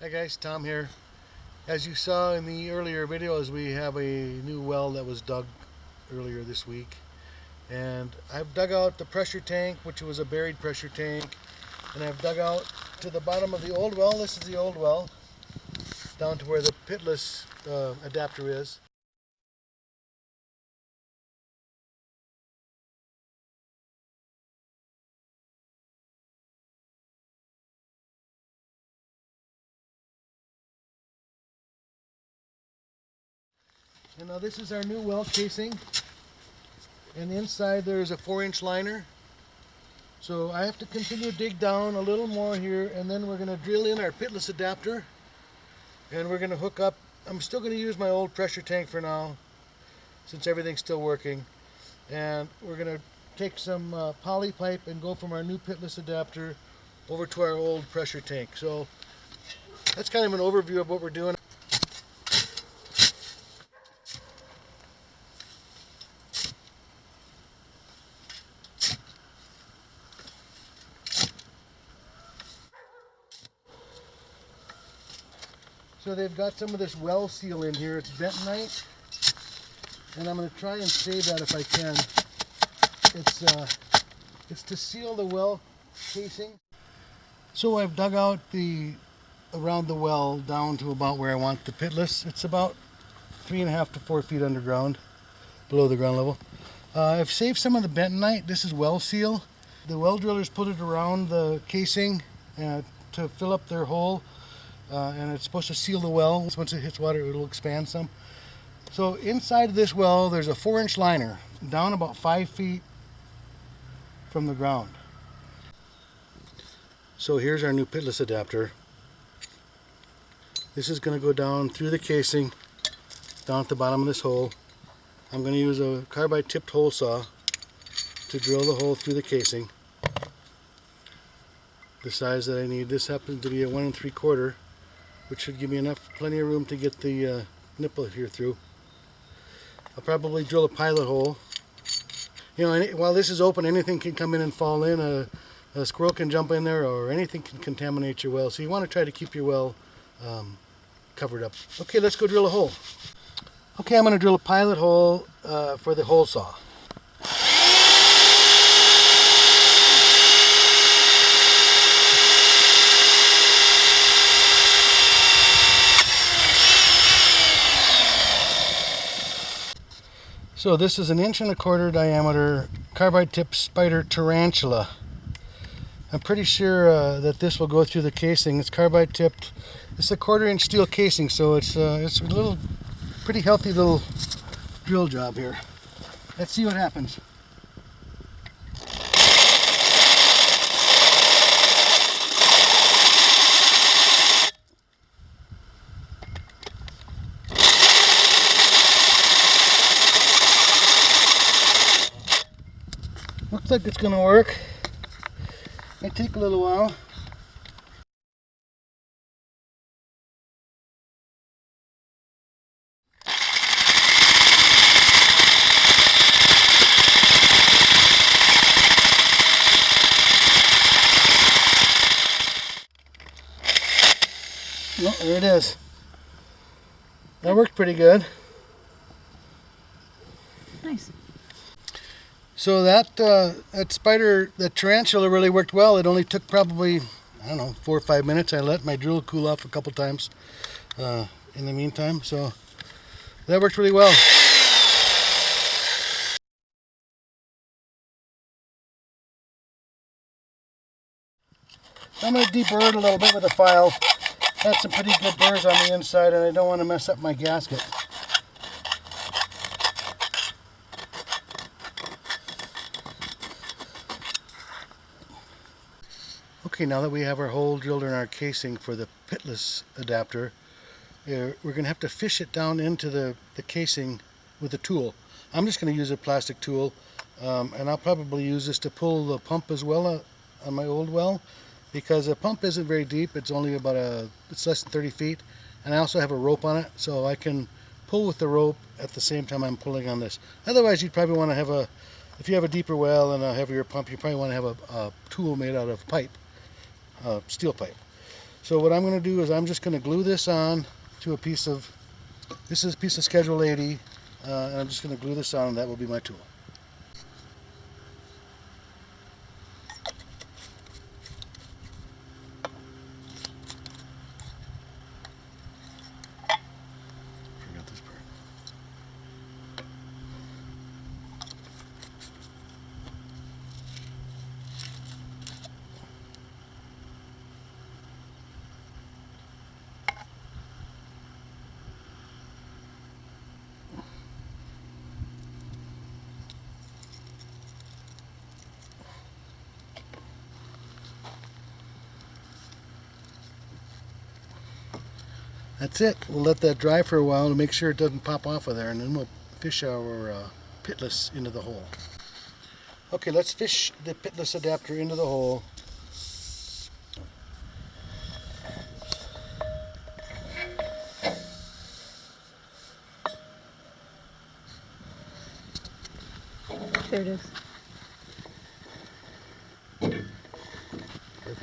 Hi guys, Tom here. As you saw in the earlier videos, we have a new well that was dug earlier this week. And I've dug out the pressure tank, which was a buried pressure tank. And I've dug out to the bottom of the old well. This is the old well, down to where the pitless uh, adapter is. And now this is our new well casing. And inside there is a four inch liner. So I have to continue to dig down a little more here and then we're going to drill in our pitless adapter. And we're going to hook up, I'm still going to use my old pressure tank for now since everything's still working. And we're going to take some uh, poly pipe and go from our new pitless adapter over to our old pressure tank. So that's kind of an overview of what we're doing. So they've got some of this well seal in here. It's bentonite. And I'm going to try and save that if I can. It's, uh, it's to seal the well casing. So I've dug out the around the well down to about where I want the pitless. It's about three and a half to four feet underground, below the ground level. Uh, I've saved some of the bentonite. This is well seal. The well drillers put it around the casing uh, to fill up their hole uh, and it's supposed to seal the well. Once it hits water, it'll expand some. So inside this well, there's a four inch liner down about five feet from the ground. So here's our new pitless adapter. This is going to go down through the casing, down at the bottom of this hole. I'm going to use a carbide tipped hole saw to drill the hole through the casing. The size that I need, this happens to be a one and three quarter which should give me enough, plenty of room to get the uh, nipple here through. I'll probably drill a pilot hole. You know, any, while this is open, anything can come in and fall in. A, a, squirrel can jump in there or anything can contaminate your well. So you want to try to keep your well um, covered up. Okay, let's go drill a hole. Okay, I'm going to drill a pilot hole uh, for the hole saw. So this is an inch and a quarter diameter carbide tip Spyder tarantula. I'm pretty sure uh, that this will go through the casing. It's carbide tipped. It's a quarter inch steel casing, so it's uh, it's a little pretty healthy little drill job here. Let's see what happens. Looks like it's to work. It take a little while. Oh, there it is. That worked pretty good. Nice. So that uh, that Spyder, that tarantula really worked well. It only took probably, I don't know, four or five minutes. I let my drill cool off a couple times uh, in the meantime. So that worked really well. I'm going to deburr it a little bit with a file. Had some pretty good burrs on the inside and I don't want to mess up my gasket. Okay, now that we have our hole drilled in our casing for the pitless adapter, uh, we're going to have to fish it down into the, the casing with a tool. I'm just going to use a plastic tool, um, and I'll probably use this to pull the pump as well uh, on my old well, because the pump isn't very deep. It's only about a, it's less than 30 feet, and I also have a rope on it, so I can pull with the rope at the same time I'm pulling on this. Otherwise, you'd probably want to have a, if you have a deeper well and a heavier pump, you probably want to have a, a tool made out of pipe uh, steel pipe. So what I'm going to do is I'm just going to glue this on to a piece of, this is a piece of Schedule 80, uh, and I'm just going to glue this on and that will be my tool. That's it. We'll let that dry for a while to make sure it doesn't pop off of there and then we'll fish our uh, pitless into the hole. Okay, let's fish the pitless adapter into the hole. There it is. I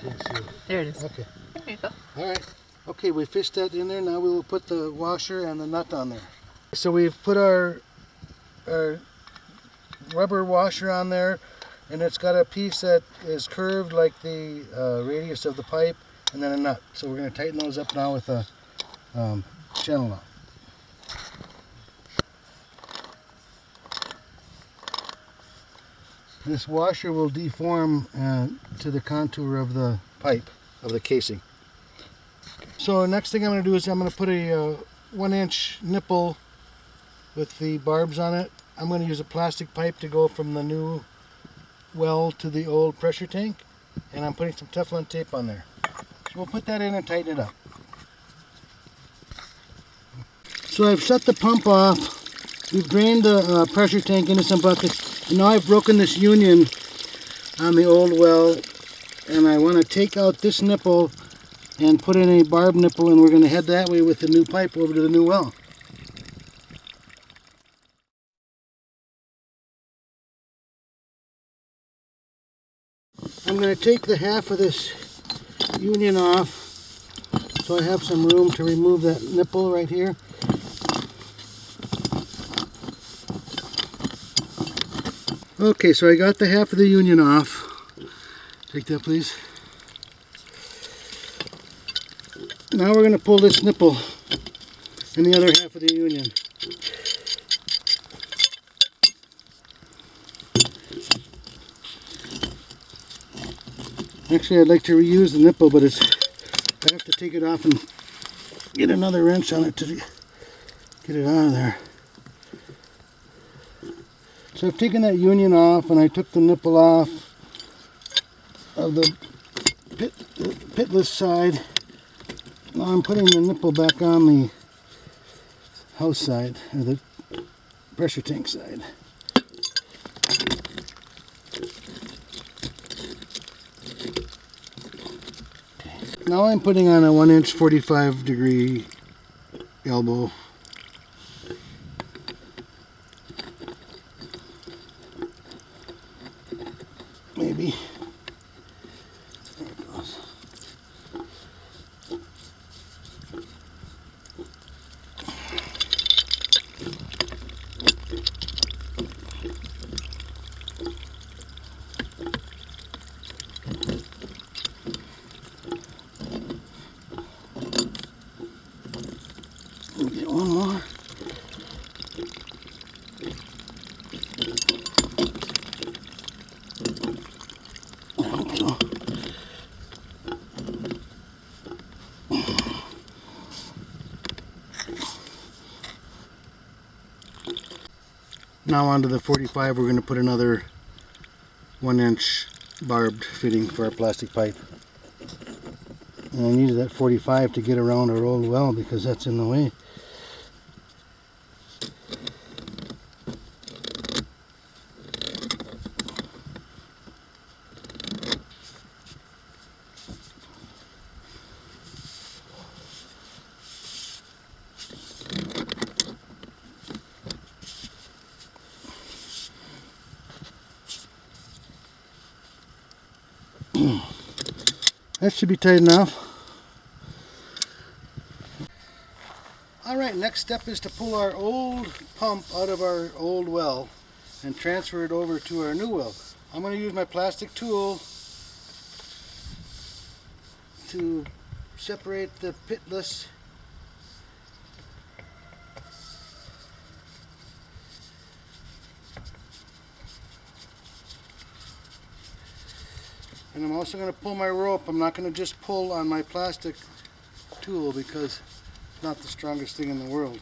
can't see it. There it is. Okay. There you go. All right. Okay, we fished that in there. Now we will put the washer and the nut on there. So we've put our, our rubber washer on there, and it's got a piece that is curved like the uh, radius of the pipe, and then a nut. So we're going to tighten those up now with a um, channel lock. This washer will deform uh, to the contour of the pipe, of the casing. So next thing I'm going to do is I'm going to put a uh, one inch nipple with the barbs on it. I'm going to use a plastic pipe to go from the new well to the old pressure tank and I'm putting some Teflon tape on there. So we'll put that in and tighten it up. So I've shut the pump off. We've drained the uh, pressure tank into some buckets and now I've broken this union on the old well and I want to take out this nipple and put in a barb nipple and we're going to head that way with the new pipe over to the new well. I'm going to take the half of this union off so I have some room to remove that nipple right here. Okay, so I got the half of the union off. Take that please. Now we're going to pull this nipple and the other half of the union. Actually, I'd like to reuse the nipple, but it's I have to take it off and get another wrench on it to get it out of there. So I've taken that union off and I took the nipple off of the pit, pitless side. Now I'm putting the nipple back on the house side, or the pressure tank side. Now I'm putting on a 1 inch 45 degree elbow. Maybe. There it goes. We'll Get one more. There we go. Now onto the 45 we're going to put another one inch barbed fitting for our plastic pipe. And I needed that 45 to get around our old well because that's in the way. should be tight enough. All right, next step is to pull our old pump out of our old well and transfer it over to our new well. I'm going to use my plastic tool to separate the pitless And I'm also going to pull my rope. I'm not going to just pull on my plastic tool because it's not the strongest thing in the world.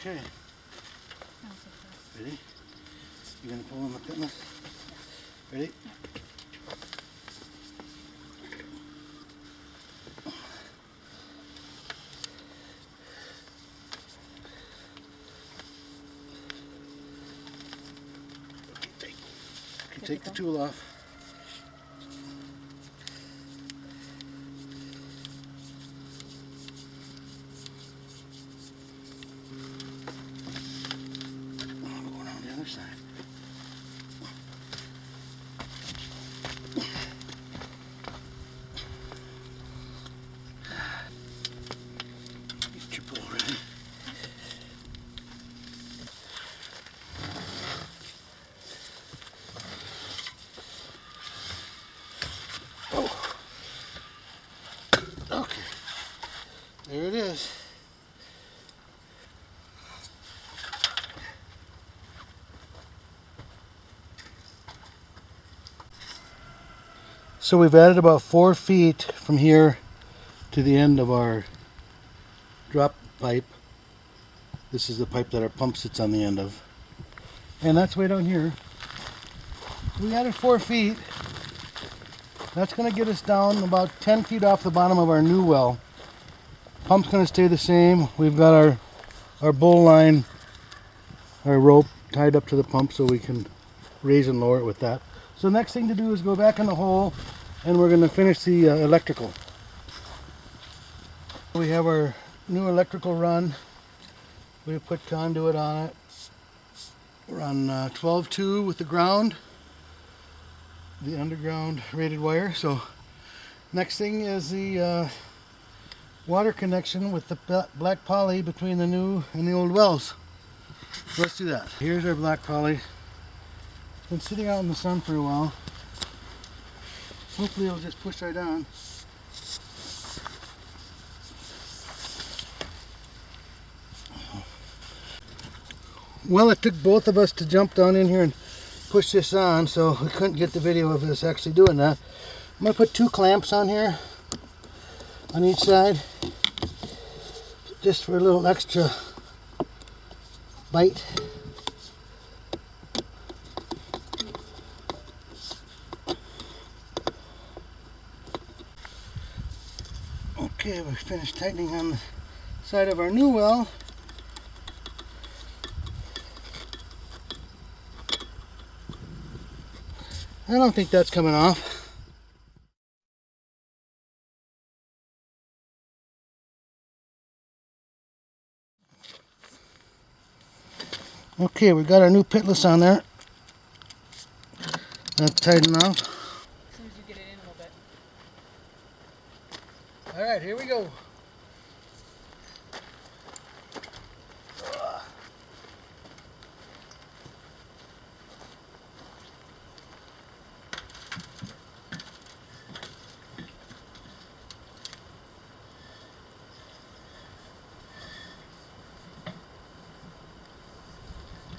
Okay. Ready? You gonna pull on the pitless? Ready? Okay, Take the tool off. I'll go around the other side. Get your pull ready. Oh. Okay. There it is. So we've added about four feet from here to the end of our drop pipe. This is the pipe that our pump sits on the end of. And that's way down here. We added four feet. That's going to get us down about 10 feet off the bottom of our new well. Pump's going to stay the same. We've got our, our bull line, our rope tied up to the pump so we can raise and lower it with that. So next thing to do is go back in the hole and we're going to finish the uh, electrical. We have our new electrical run. We put conduit on it. We're on uh, 12.2 with the ground, the underground rated wire. So next thing is the uh, water connection with the black poly between the new and the old wells. So let's do that. Here's our black poly. Been sitting out in the sun for a while. Hopefully it'll just push right on. Well, it took both of us to jump down in here and push this on, so we couldn't get the video of us actually doing that. I'm going to put two clamps on here on each side just for a little extra bite. Okay, we finished tightening on the side of our new well. I don't think that's coming off. Okay, we got our new pitless on there. That's tighten off. As soon as you get it in a little bit. All right, here we go.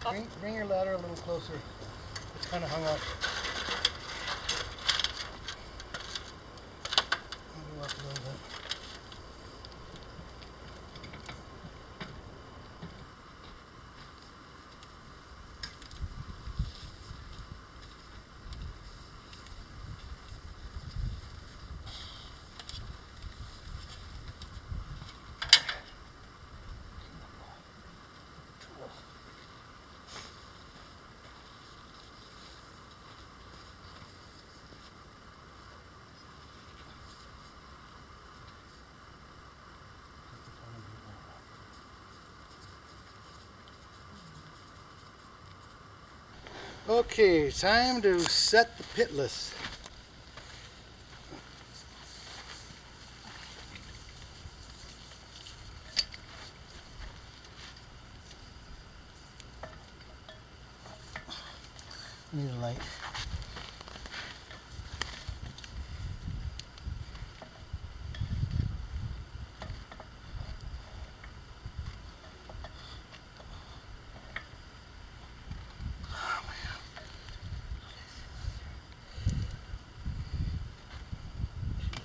Bring, bring your ladder a little closer. It's kind of hung up. Maybe up a little bit. Okay, time to set the pitless. Need a light.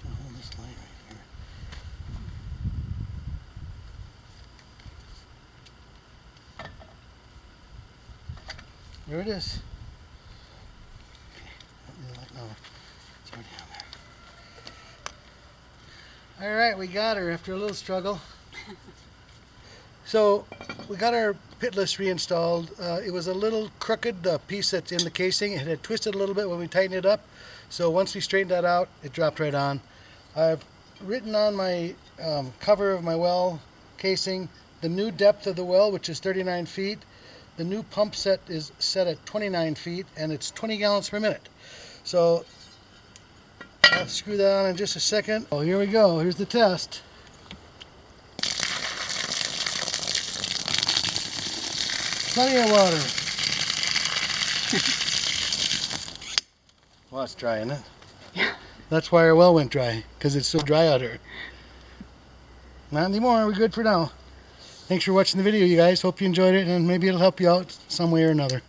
Hold this light right here. There it is. On there. All right, we got her after a little struggle. So we got our pitless reinstalled. Uh, it was a little crooked, the piece that's in the casing. It had twisted a little bit when we tightened it up. So once we straightened that out, it dropped right on. I've written on my um, cover of my well casing the new depth of the well, which is 39 feet. The new pump set is set at 29 feet and it's 20 gallons per minute. So I'll screw that on in just a second. Oh, here we go. Here's the test. Plenty of water. well, it's dry, isn't it? Yeah. That's why our well went dry, because it's so dry out here. Not anymore. We're good for now. Thanks for watching the video, you guys. Hope you enjoyed it, and maybe it'll help you out some way or another.